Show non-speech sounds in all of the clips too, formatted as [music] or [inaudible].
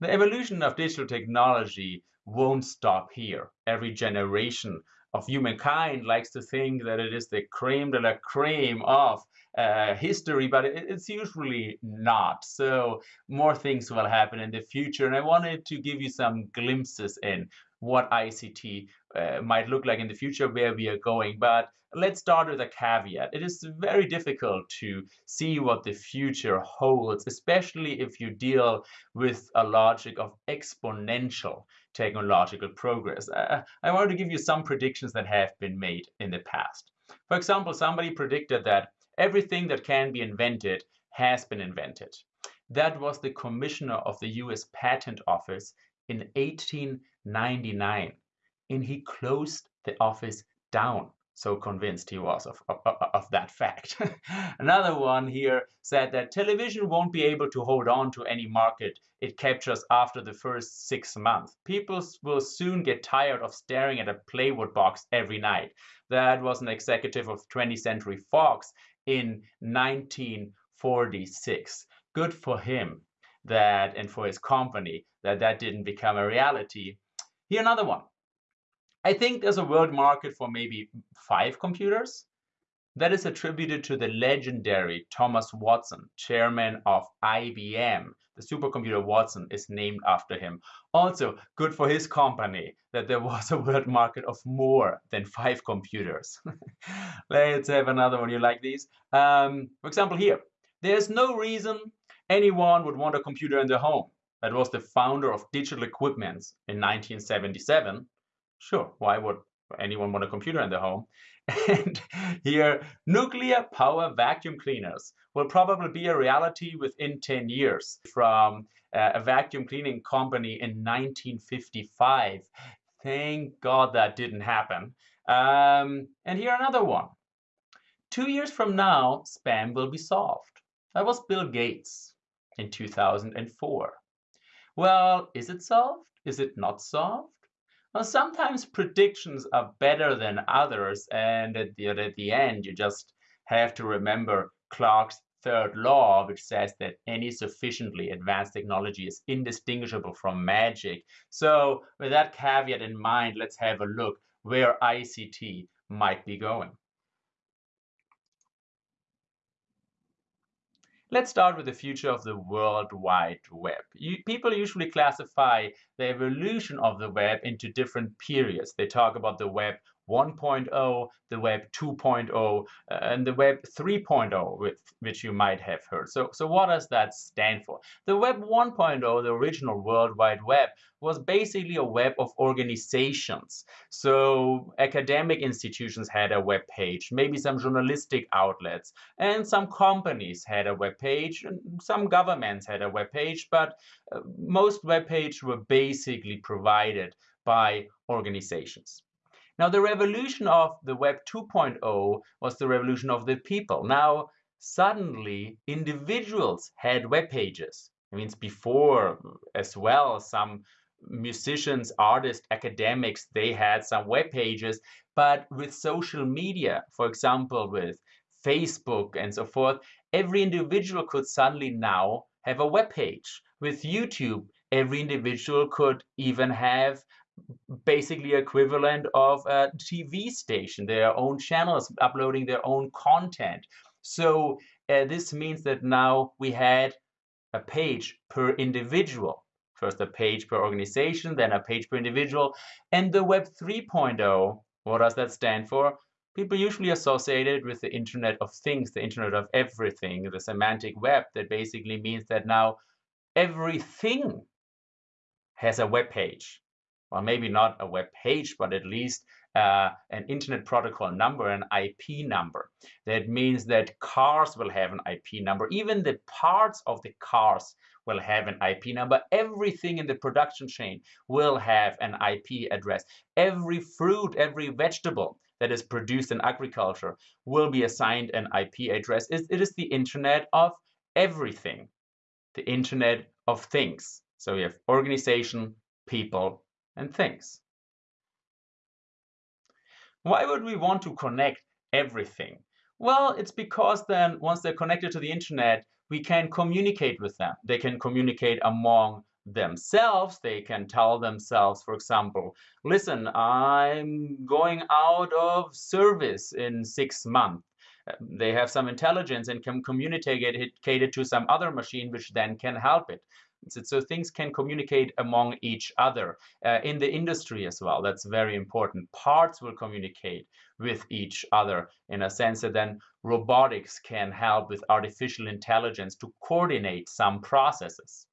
The evolution of digital technology won't stop here. Every generation of humankind likes to think that it is the cream de la creme of uh, history, but it, it's usually not. So more things will happen in the future. And I wanted to give you some glimpses in what ICT uh, might look like in the future, where we are going. But let's start with a caveat. It is very difficult to see what the future holds, especially if you deal with a logic of exponential technological progress. Uh, I want to give you some predictions that have been made in the past. For example, somebody predicted that everything that can be invented has been invented. That was the commissioner of the US Patent Office in 1899 and he closed the office down so convinced he was of, of, of that fact. [laughs] Another one here said that television won't be able to hold on to any market it captures after the first six months. People will soon get tired of staring at a plywood box every night. That was an executive of 20th Century Fox in 1946. Good for him that and for his company that that didn't become a reality. Here another one. I think there's a world market for maybe five computers. That is attributed to the legendary Thomas Watson, chairman of IBM. The supercomputer Watson is named after him. Also, good for his company that there was a world market of more than five computers. [laughs] Let's have another one. You like these? Um, for example, here. There's no reason anyone would want a computer in their home. That was the founder of Digital Equipments in 1977 Sure, why would anyone want a computer in their home? [laughs] And here, nuclear power vacuum cleaners will probably be a reality within 10 years from uh, a vacuum cleaning company in 1955. Thank God that didn't happen. Um, and here another one. Two years from now, spam will be solved. That was Bill Gates in 2004. Well, is it solved? Is it not solved? Sometimes predictions are better than others, and at the, at the end, you just have to remember Clarke's third law, which says that any sufficiently advanced technology is indistinguishable from magic. So with that caveat in mind, let's have a look where ICT might be going. Let's start with the future of the World Wide Web. You, people usually classify the evolution of the web into different periods. They talk about the web 1.0, the web 2.0, uh, and the web 3.0, with, which you might have heard. So, so what does that stand for? The web 1.0, the original World Wide Web, was basically a web of organizations. So academic institutions had a web page, maybe some journalistic outlets, and some companies had a web page, and some governments had a web page, but uh, most web pages were basically provided by organizations. Now, the revolution of the Web 2.0 was the revolution of the people. Now, suddenly, individuals had web pages. It means before as well, some musicians, artists, academics, they had some web pages. But with social media, for example, with Facebook and so forth, every individual could suddenly now have a web page. With YouTube, every individual could even have basically equivalent of a TV station, their own channels uploading their own content. So uh, this means that now we had a page per individual. First a page per organization, then a page per individual. And the Web 3.0, what does that stand for? People usually associate it with the Internet of Things, the Internet of Everything, the semantic web. That basically means that now everything has a web page well, maybe not a web page, but at least uh, an internet protocol number, an IP number. That means that cars will have an IP number. Even the parts of the cars will have an IP number. Everything in the production chain will have an IP address. Every fruit, every vegetable that is produced in agriculture will be assigned an IP address. It is the internet of everything, the internet of things. So we have organization, people, and things. Why would we want to connect everything? Well, it's because then once they're connected to the internet, we can communicate with them. They can communicate among themselves. They can tell themselves, for example, listen, I'm going out of service in six months. They have some intelligence and can communicate it to some other machine, which then can help it. So things can communicate among each other uh, in the industry as well. That's very important. Parts will communicate with each other in a sense that then robotics can help with artificial intelligence to coordinate some processes.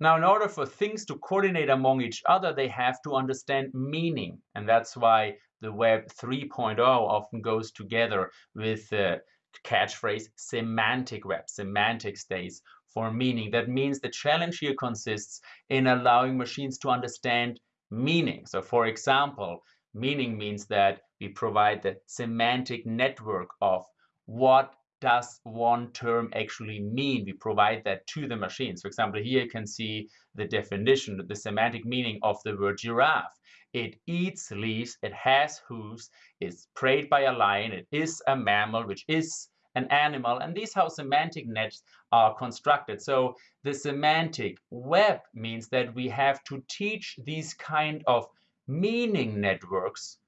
Now, in order for things to coordinate among each other, they have to understand meaning. And that's why the Web 3.0 often goes together with the catchphrase semantic web. Semantic stays for meaning. That means the challenge here consists in allowing machines to understand meaning. So for example, meaning means that we provide the semantic network of what does one term actually mean? We provide that to the machines. For example, here you can see the definition, the semantic meaning of the word giraffe. It eats leaves, it has hooves, it's preyed by a lion, it is a mammal, which is an animal, and these how semantic nets are constructed. So the semantic web means that we have to teach these kind of meaning networks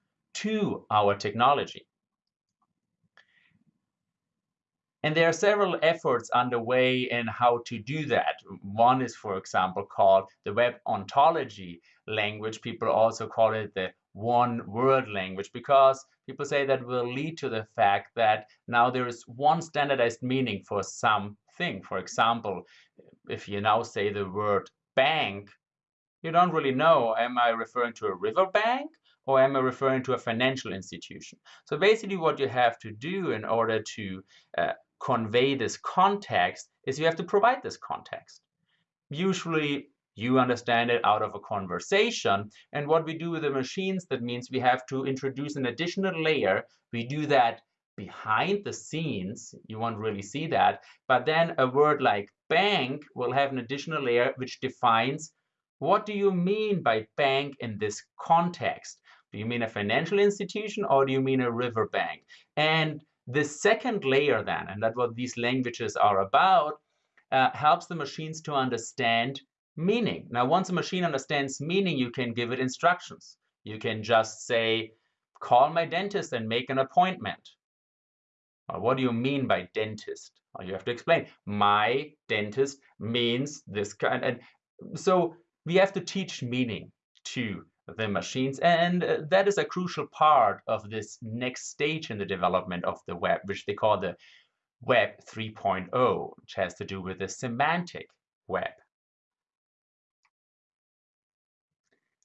to our technology. And there are several efforts underway in how to do that. One is, for example, called the Web Ontology language. People also call it the one word language because people say that will lead to the fact that now there is one standardized meaning for something. For example, if you now say the word bank, you don't really know, am I referring to a river bank or am I referring to a financial institution? So basically what you have to do in order to uh, convey this context is you have to provide this context. Usually you understand it out of a conversation. And what we do with the machines, that means we have to introduce an additional layer. We do that behind the scenes. You won't really see that. But then a word like bank will have an additional layer which defines what do you mean by bank in this context? Do you mean a financial institution or do you mean a river bank? And the second layer then, and that's what these languages are about, uh, helps the machines to understand meaning. Now, once a machine understands meaning, you can give it instructions. You can just say, call my dentist and make an appointment. Well, what do you mean by dentist? Well, you have to explain. My dentist means this kind. And so we have to teach meaning to the machines. And uh, that is a crucial part of this next stage in the development of the web, which they call the Web 3.0, which has to do with the semantic web.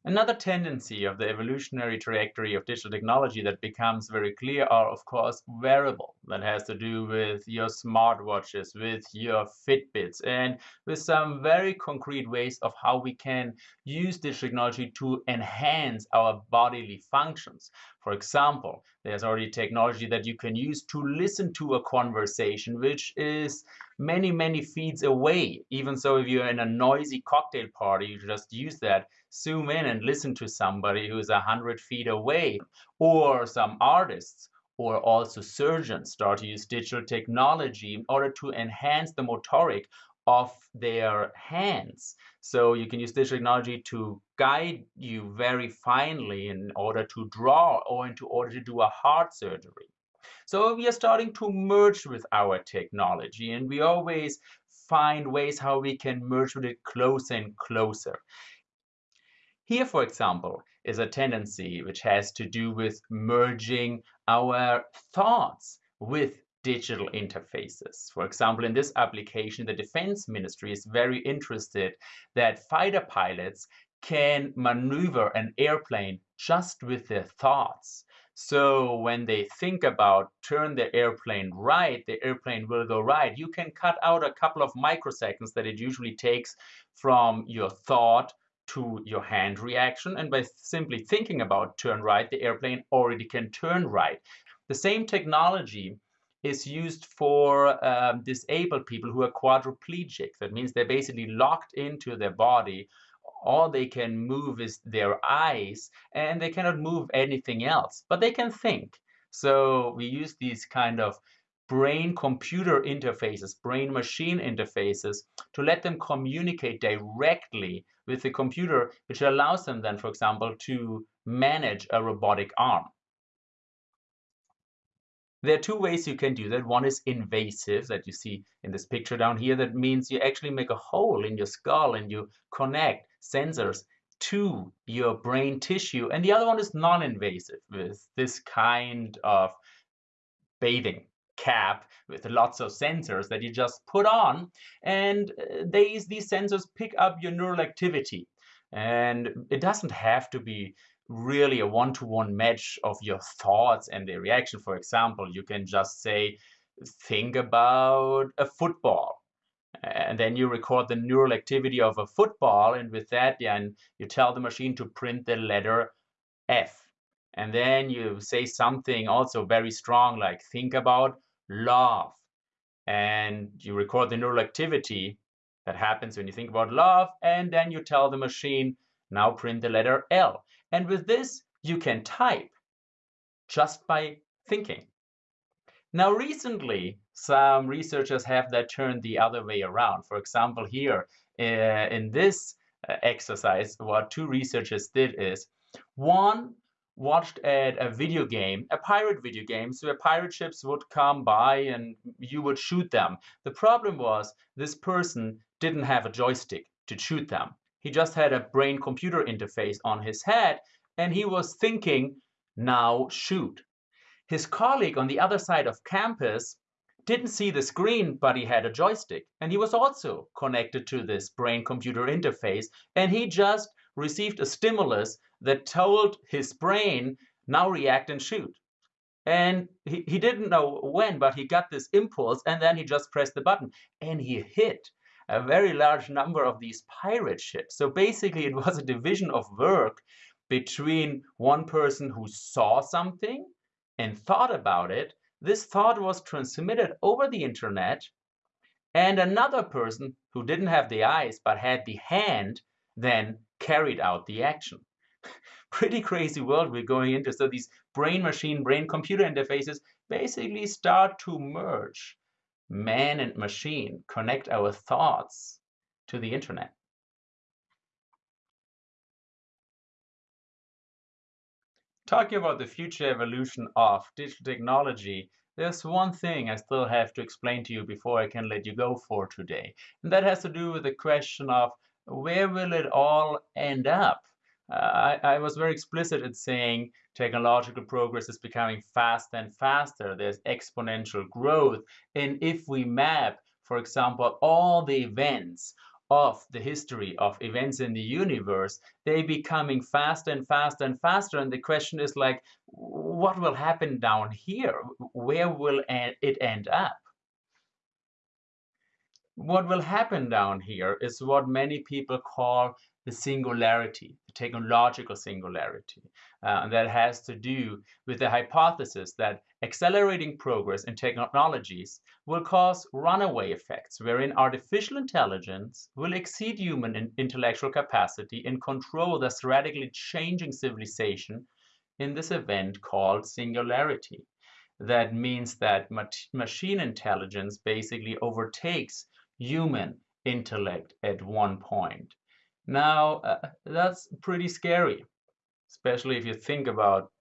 Another tendency of the evolutionary trajectory of digital technology that becomes very clear are, of course, wearable. That has to do with your smartwatches, with your Fitbits, and with some very concrete ways of how we can use this technology to enhance our bodily functions. For example, there's already technology that you can use to listen to a conversation, which is many, many feet away. Even so, if you're in a noisy cocktail party, you just use that, zoom in and listen to somebody who's a hundred feet away. Or some artists or also surgeons start to use digital technology in order to enhance the motoric of their hands. So you can use digital technology to guide you very finely in order to draw or in order to do a heart surgery. So we are starting to merge with our technology and we always find ways how we can merge with it closer and closer. Here, for example, is a tendency which has to do with merging our thoughts with digital interfaces. For example, in this application, the Defense Ministry is very interested that fighter pilots can maneuver an airplane just with their thoughts. So when they think about turn the airplane right, the airplane will go right. You can cut out a couple of microseconds that it usually takes from your thought to your hand reaction. And by simply thinking about turn right, the airplane already can turn right. The same technology is used for um, disabled people who are quadriplegic. That means they're basically locked into their body. All they can move is their eyes, and they cannot move anything else, but they can think. So we use these kind of brain-computer interfaces, brain-machine interfaces, to let them communicate directly with the computer, which allows them then, for example, to manage a robotic arm. There are two ways you can do that. One is invasive, that you see in this picture down here. That means you actually make a hole in your skull and you connect sensors to your brain tissue. And the other one is non-invasive with this kind of bathing cap with lots of sensors that you just put on and uh, these these sensors pick up your neural activity and it doesn't have to be really a one-to-one match of your thoughts and the reaction. For example, you can just say, think about a football. And then you record the neural activity of a football, and with that, then you tell the machine to print the letter F. And then you say something also very strong, like think about love. And you record the neural activity that happens when you think about love, and then you tell the machine, now print the letter L. And with this, you can type just by thinking. Now, recently, some researchers have that turned the other way around. For example, here uh, in this uh, exercise, what two researchers did is one watched at a video game, a pirate video game, so where pirate ships would come by and you would shoot them. The problem was this person didn't have a joystick to shoot them. He just had a brain computer interface on his head and he was thinking, now shoot. His colleague on the other side of campus didn't see the screen, but he had a joystick. And he was also connected to this brain computer interface. And he just received a stimulus that told his brain, now react and shoot. And he, he didn't know when, but he got this impulse and then he just pressed the button and he hit a very large number of these pirate ships. So basically, it was a division of work between one person who saw something and thought about it. This thought was transmitted over the internet, and another person who didn't have the eyes but had the hand then carried out the action. [laughs] Pretty crazy world we're going into. So these brain machine, brain computer interfaces basically start to merge man and machine connect our thoughts to the internet. Talking about the future evolution of digital technology, there's one thing I still have to explain to you before I can let you go for today. And that has to do with the question of where will it all end up? Uh, I, I, was very explicit in saying technological progress is becoming faster and faster. There's exponential growth. And if we map, for example, all the events of the history of events in the universe, they becoming faster and faster and faster. And the question is like, what will happen down here? Where will it end up? What will happen down here is what many people call the singularity, the technological singularity. Uh, and that has to do with the hypothesis that accelerating progress in technologies will cause runaway effects, wherein artificial intelligence will exceed human in intellectual capacity and control this radically changing civilization in this event called singularity. That means that machine intelligence basically overtakes human intellect at one point. Now, uh, that's pretty scary, especially if you think about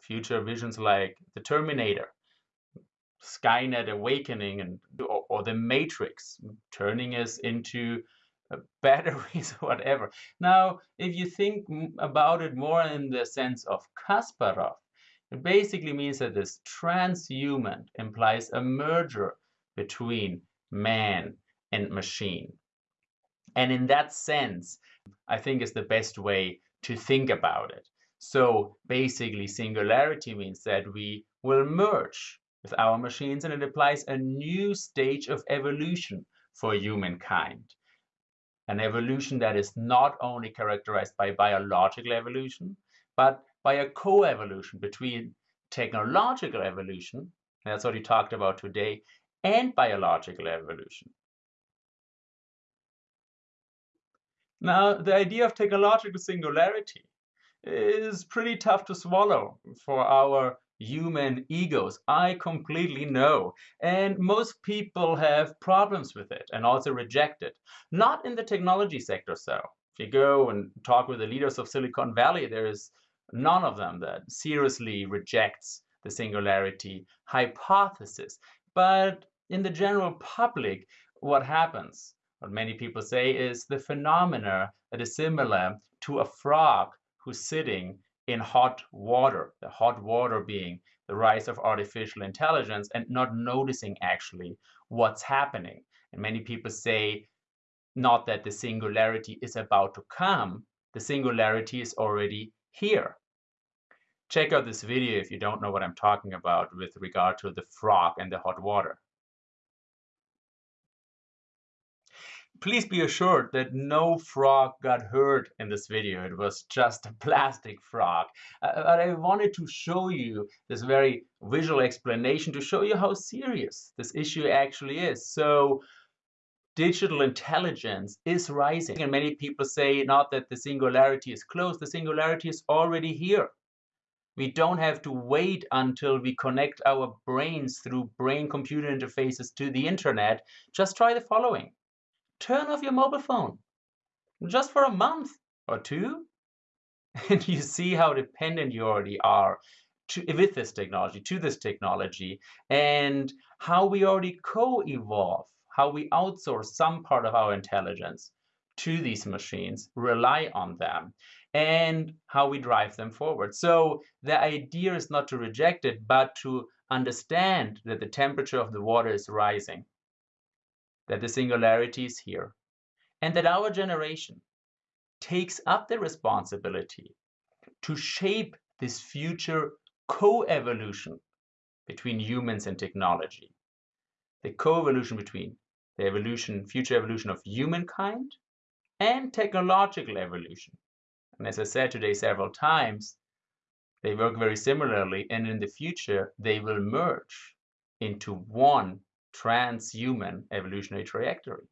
future visions like the Terminator, Skynet awakening, and or, or the Matrix turning us into uh, [laughs] batteries or whatever. Now, if you think about it more in the sense of Kasparov, it basically means that this transhuman implies a merger between man and machine. And in that sense, I think is the best way to think about it. So basically, singularity means that we will merge with our machines and it applies a new stage of evolution for humankind. An evolution that is not only characterized by biological evolution, but by a co-evolution between technological evolution, that's what we talked about today, and biological evolution. Now, the idea of technological singularity is pretty tough to swallow for our human egos. I completely know. And most people have problems with it and also reject it. Not in the technology sector, so. If you go and talk with the leaders of Silicon Valley, there is none of them that seriously rejects the singularity hypothesis. But in the general public, what happens, what many people say, is the phenomena that is similar to a frog who's sitting in hot water, the hot water being the rise of artificial intelligence and not noticing actually what's happening. And many people say not that the singularity is about to come, the singularity is already here. Check out this video if you don't know what I'm talking about with regard to the frog and the hot water. Please be assured that no frog got hurt in this video. It was just a plastic frog. Uh, but I wanted to show you this very visual explanation to show you how serious this issue actually is. So digital intelligence is rising. And many people say not that the singularity is close, the singularity is already here. We don't have to wait until we connect our brains through brain-computer interfaces to the internet. Just try the following turn off your mobile phone just for a month or two [laughs] and you see how dependent you already are to, with this technology, to this technology, and how we already co-evolve, how we outsource some part of our intelligence to these machines, rely on them, and how we drive them forward. So the idea is not to reject it, but to understand that the temperature of the water is rising that the singularity is here, and that our generation takes up the responsibility to shape this future co-evolution between humans and technology. The co-evolution between the evolution, future evolution of humankind and technological evolution. And as I said today several times, they work very similarly and in the future they will merge into one transhuman evolutionary trajectory.